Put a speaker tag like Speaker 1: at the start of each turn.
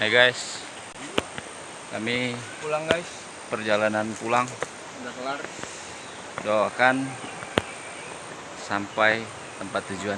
Speaker 1: Hai guys, kami
Speaker 2: pulang guys
Speaker 1: perjalanan pulang.
Speaker 2: udah kelar
Speaker 1: Doakan sampai tempat tujuan.